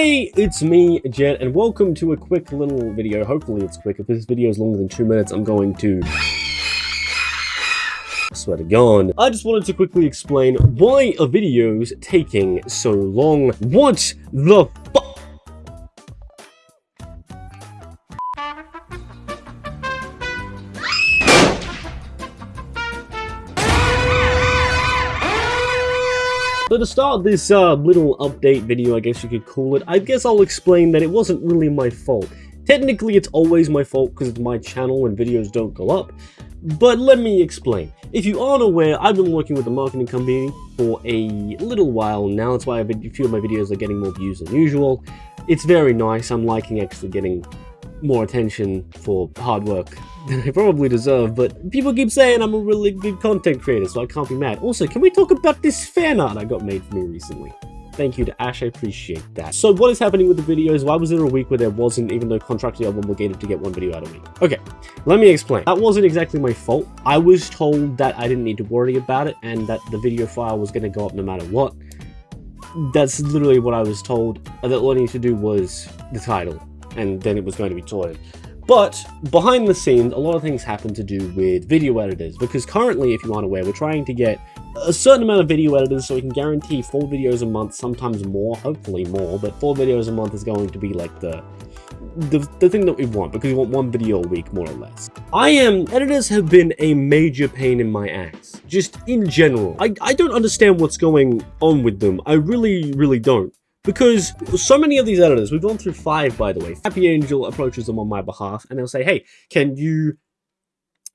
Hey, it's me, Jet, and welcome to a quick little video. Hopefully it's quick. If this video is longer than two minutes, I'm going to... Swear to God. I just wanted to quickly explain why a video's taking so long. What the So to start this uh, little update video, I guess you could call it, I guess I'll explain that it wasn't really my fault. Technically, it's always my fault because it's my channel and videos don't go up. But let me explain. If you aren't aware, I've been working with a marketing company for a little while now. That's why a few of my videos are getting more views than usual. It's very nice. I'm liking actually getting more attention for hard work I probably deserve, but people keep saying I'm a really good content creator, so I can't be mad. Also, can we talk about this fan art I got made for me recently? Thank you to Ash, I appreciate that. So what is happening with the videos? Why was there a week where there wasn't, even though contractually I'm obligated to get one video out a week? Okay, let me explain. That wasn't exactly my fault. I was told that I didn't need to worry about it and that the video file was going to go up no matter what. That's literally what I was told. That all I needed to do was the title and then it was going to be sorted. But behind the scenes, a lot of things happen to do with video editors, because currently, if you aren't aware, we're trying to get a certain amount of video editors so we can guarantee four videos a month, sometimes more, hopefully more, but four videos a month is going to be like the the, the thing that we want, because we want one video a week, more or less. I am, editors have been a major pain in my ass, just in general. I, I don't understand what's going on with them, I really, really don't. Because so many of these editors, we've gone through five by the way, Happy Angel approaches them on my behalf and they'll say, hey, can you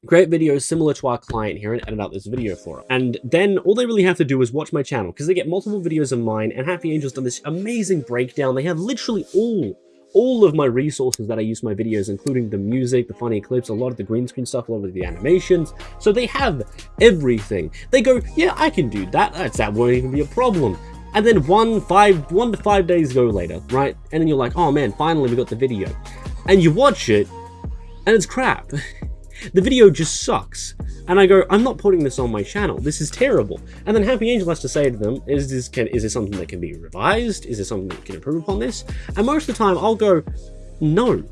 create videos similar to our client here and edit out this video for them. And then all they really have to do is watch my channel because they get multiple videos of mine and Happy Angel's done this amazing breakdown. They have literally all all of my resources that I use my videos, including the music, the funny clips, a lot of the green screen stuff, a lot of the animations. So they have everything. They go, yeah, I can do that. That's, that won't even be a problem. And then one, five, one to five days go later, right? And then you're like, oh man, finally we got the video. And you watch it, and it's crap. the video just sucks. And I go, I'm not putting this on my channel. This is terrible. And then Happy Angel has to say to them, is this can is this something that can be revised? Is there something that can improve upon this? And most of the time I'll go, no.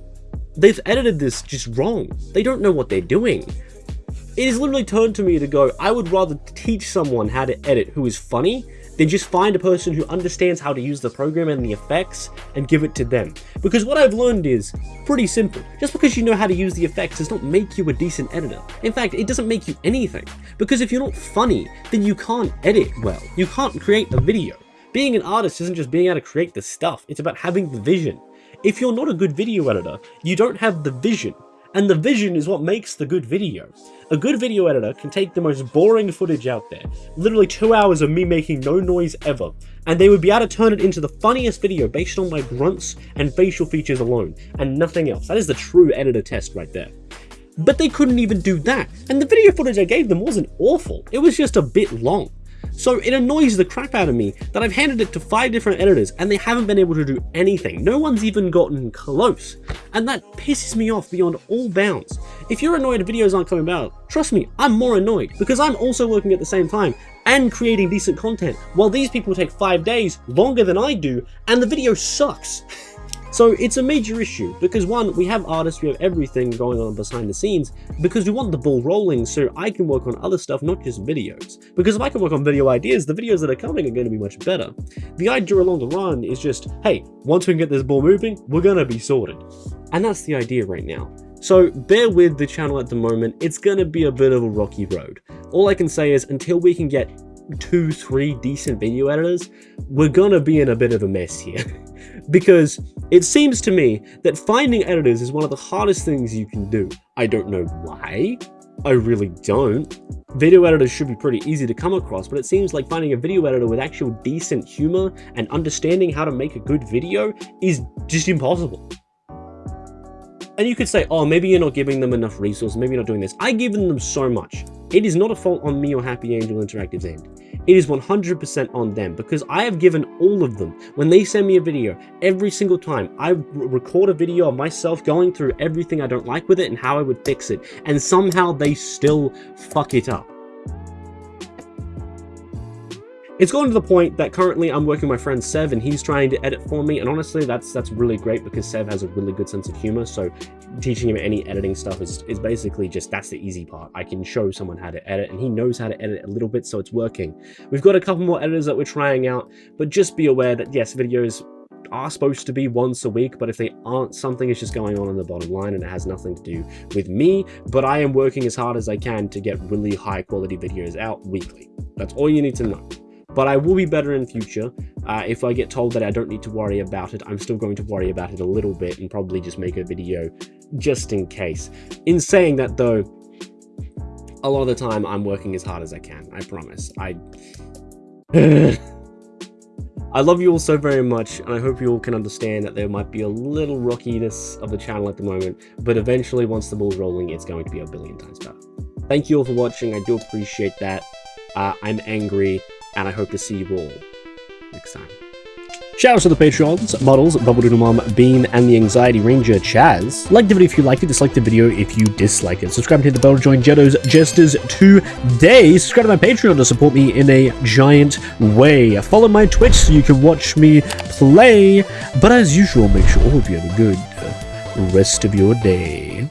They've edited this just wrong. They don't know what they're doing. It has literally turned to me to go, I would rather teach someone how to edit who is funny then just find a person who understands how to use the program and the effects and give it to them. Because what I've learned is pretty simple. Just because you know how to use the effects does not make you a decent editor. In fact, it doesn't make you anything. Because if you're not funny, then you can't edit well. You can't create a video. Being an artist isn't just being able to create the stuff, it's about having the vision. If you're not a good video editor, you don't have the vision and the vision is what makes the good video. A good video editor can take the most boring footage out there, literally two hours of me making no noise ever, and they would be able to turn it into the funniest video based on my grunts and facial features alone, and nothing else. That is the true editor test right there. But they couldn't even do that, and the video footage I gave them wasn't awful, it was just a bit long. So it annoys the crap out of me that I've handed it to five different editors and they haven't been able to do anything. No one's even gotten close. And that pisses me off beyond all bounds. If you're annoyed videos aren't coming out, trust me, I'm more annoyed because I'm also working at the same time and creating decent content while these people take five days longer than I do and the video sucks. So it's a major issue because one, we have artists, we have everything going on behind the scenes because we want the ball rolling so I can work on other stuff, not just videos. Because if I can work on video ideas, the videos that are coming are going to be much better. The idea along the run is just, hey, once we can get this ball moving, we're going to be sorted. And that's the idea right now. So bear with the channel at the moment, it's going to be a bit of a rocky road. All I can say is until we can get two, three decent video editors, we're gonna be in a bit of a mess here. because it seems to me that finding editors is one of the hardest things you can do. I don't know why. I really don't. Video editors should be pretty easy to come across, but it seems like finding a video editor with actual decent humor and understanding how to make a good video is just impossible. And you could say, oh, maybe you're not giving them enough resources, maybe you're not doing this. I've given them so much. It is not a fault on me or Happy Angel Interactive's end. It is 100% on them because I have given all of them, when they send me a video, every single time, I record a video of myself going through everything I don't like with it and how I would fix it, and somehow they still fuck it up. It's gone to the point that currently I'm working with my friend Sev and he's trying to edit for me. And honestly, that's that's really great because Sev has a really good sense of humor. So teaching him any editing stuff is, is basically just that's the easy part. I can show someone how to edit and he knows how to edit a little bit, so it's working. We've got a couple more editors that we're trying out, but just be aware that yes, videos are supposed to be once a week, but if they aren't, something is just going on in the bottom line and it has nothing to do with me, but I am working as hard as I can to get really high quality videos out weekly. That's all you need to know. But I will be better in future. Uh, if I get told that I don't need to worry about it, I'm still going to worry about it a little bit and probably just make a video just in case. In saying that though, a lot of the time I'm working as hard as I can, I promise. I... I love you all so very much, and I hope you all can understand that there might be a little rockiness of the channel at the moment, but eventually, once the ball's rolling, it's going to be a billion times better. Thank you all for watching, I do appreciate that. Uh, I'm angry, and I hope to see you all next time. Shout out to the Patreons, Models, Bubble Doodle Mom, Bean, and the Anxiety Ranger, Chaz. Like the video if you liked it, dislike the video if you dislike it. Subscribe and hit the bell to join Jetto's Jesters today. Subscribe to my Patreon to support me in a giant way. Follow my Twitch so you can watch me play. But as usual, make sure all of you have a good uh, rest of your day.